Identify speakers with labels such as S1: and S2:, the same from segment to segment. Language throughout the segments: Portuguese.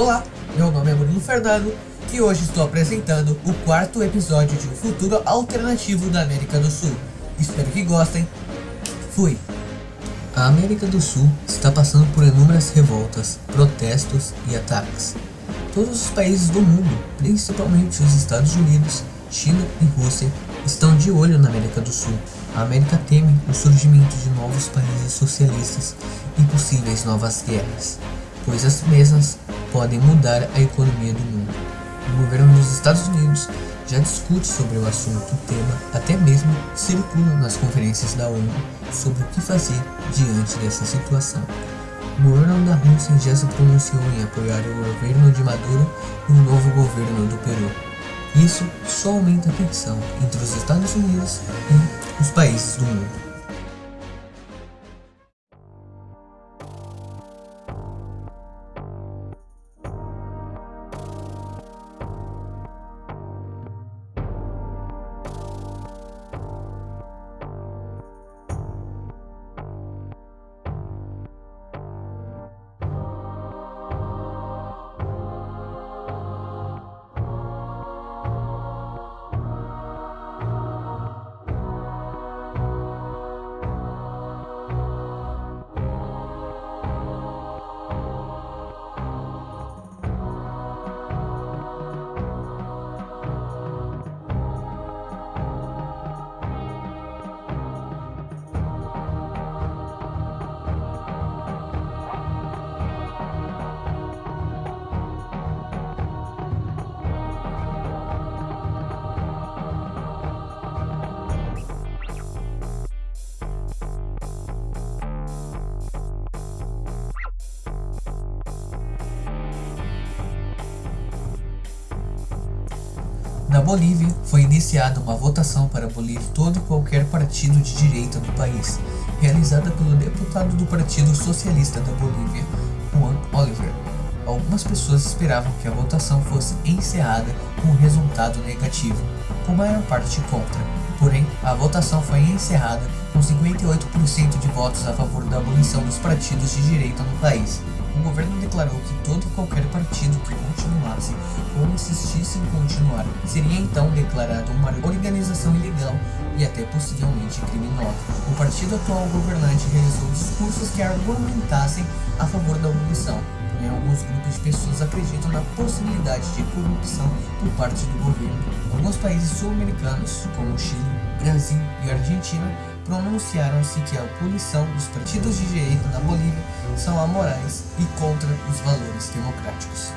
S1: Olá, meu nome é Bruno Fernando e hoje estou apresentando o quarto episódio de um futuro alternativo da América do Sul. Espero que gostem. Fui! A América do Sul está passando por inúmeras revoltas, protestos e ataques. Todos os países do mundo, principalmente os Estados Unidos, China e Rússia, estão de olho na América do Sul. A América teme o surgimento de novos países socialistas e possíveis novas guerras, pois as mesmas podem mudar a economia do mundo. O governo dos Estados Unidos já discute sobre o assunto, o tema até mesmo circula nas conferências da ONU sobre o que fazer diante dessa situação. O governo da Rússia já se pronunciou em apoiar o governo de Maduro e o novo governo do Peru. Isso só aumenta a tensão entre os Estados Unidos e os países do mundo. Na Bolívia, foi iniciada uma votação para abolir todo e qualquer partido de direita do país, realizada pelo deputado do Partido Socialista da Bolívia, Juan Oliver. Algumas pessoas esperavam que a votação fosse encerrada com um resultado negativo, com maior parte contra. Porém, a votação foi encerrada com 58% de votos a favor da abolição dos partidos de direita no país o governo declarou que todo e qualquer partido que continuasse ou insistisse em continuar seria então declarado uma organização ilegal e até possivelmente criminosa. O partido atual governante realizou discursos que argumentassem a favor da abolição, porém alguns grupos de pessoas acreditam na possibilidade de corrupção por parte do governo. Alguns países sul-americanos, como Chile, Brasil e Argentina, pronunciaram-se que a punição dos partidos de direita na Bolívia são amorais e contra os valores democráticos.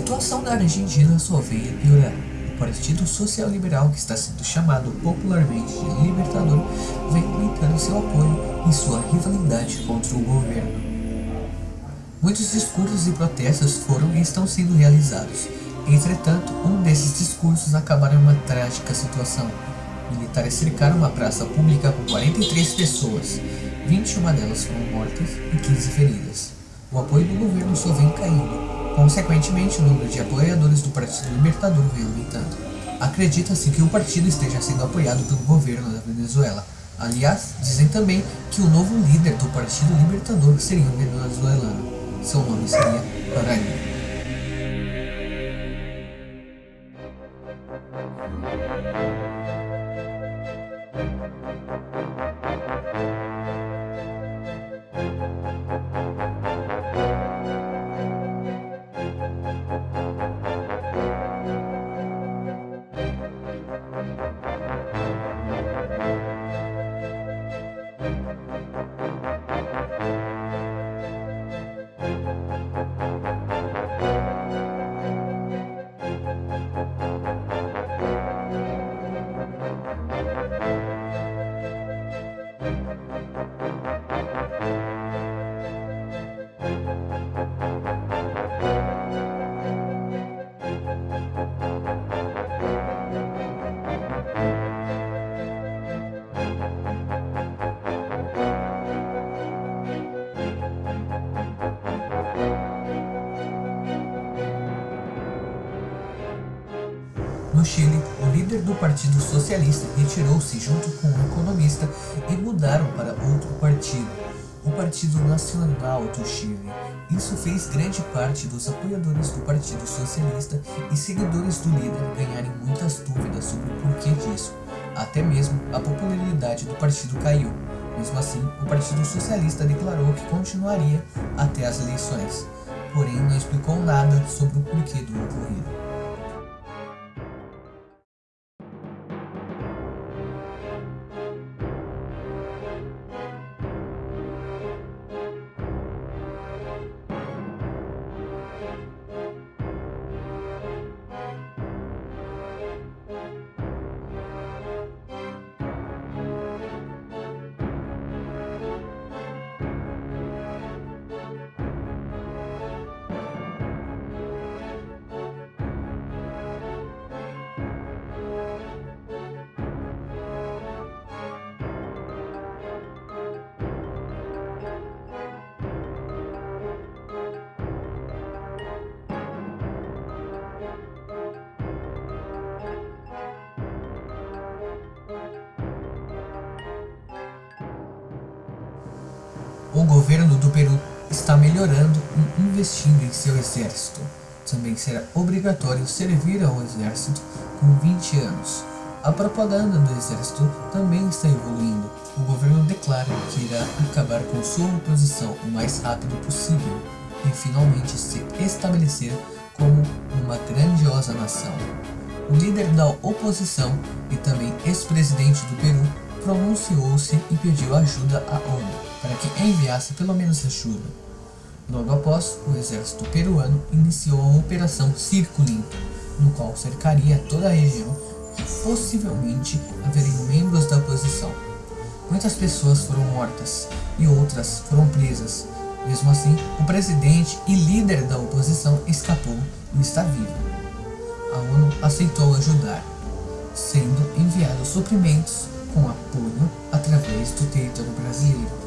S1: Situação da Argentina só veio piorar. O Partido Social Liberal, que está sendo chamado popularmente de Libertador, vem aumentando seu apoio em sua rivalidade contra o governo. Muitos discursos e protestos foram e estão sendo realizados. Entretanto, um desses discursos acabaram em uma trágica situação. Militares cercaram uma praça pública com 43 pessoas, 21 delas foram mortas e 15 feridas. O apoio do governo só vem caindo, Consequentemente, o número de apoiadores do Partido Libertador vem aumentando. Acredita-se que o partido esteja sendo apoiado pelo governo da Venezuela. Aliás, dizem também que o novo líder do Partido Libertador seria um venezuelano. Seu nome seria Paraíba. No Chile, o líder do Partido Socialista retirou-se junto com um economista e mudaram para outro partido, o Partido Nacional do Chile. Isso fez grande parte dos apoiadores do Partido Socialista e seguidores do líder ganharem muitas dúvidas sobre o porquê disso. Até mesmo a popularidade do partido caiu. Mesmo assim, o Partido Socialista declarou que continuaria até as eleições, porém não explicou nada sobre o porquê do ocorrido. O governo do Peru está melhorando e investindo em seu exército. Também será obrigatório servir ao exército com 20 anos. A propaganda do exército também está evoluindo. O governo declara que irá acabar com sua oposição o mais rápido possível e finalmente se estabelecer como uma grandiosa nação. O líder da oposição e também ex-presidente do Peru pronunciou-se e pediu ajuda à ONU para que enviasse pelo menos ajuda. Logo após, o exército peruano iniciou a Operação Circo Limpo, no qual cercaria toda a região que possivelmente haveriam membros da oposição. Muitas pessoas foram mortas e outras foram presas. Mesmo assim, o presidente e líder da oposição escapou e está vivo. A ONU aceitou ajudar, sendo enviados suprimentos com apoio através do território brasileiro.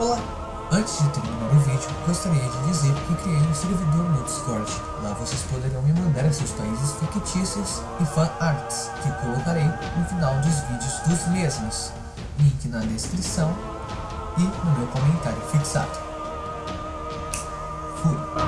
S1: Olá! Antes de terminar o vídeo, gostaria de dizer que criei um servidor no Discord. Lá vocês poderão me mandar seus países fictícios e fan arts, que colocarei no final dos vídeos dos mesmos. Link na descrição e no meu comentário fixado. Fui!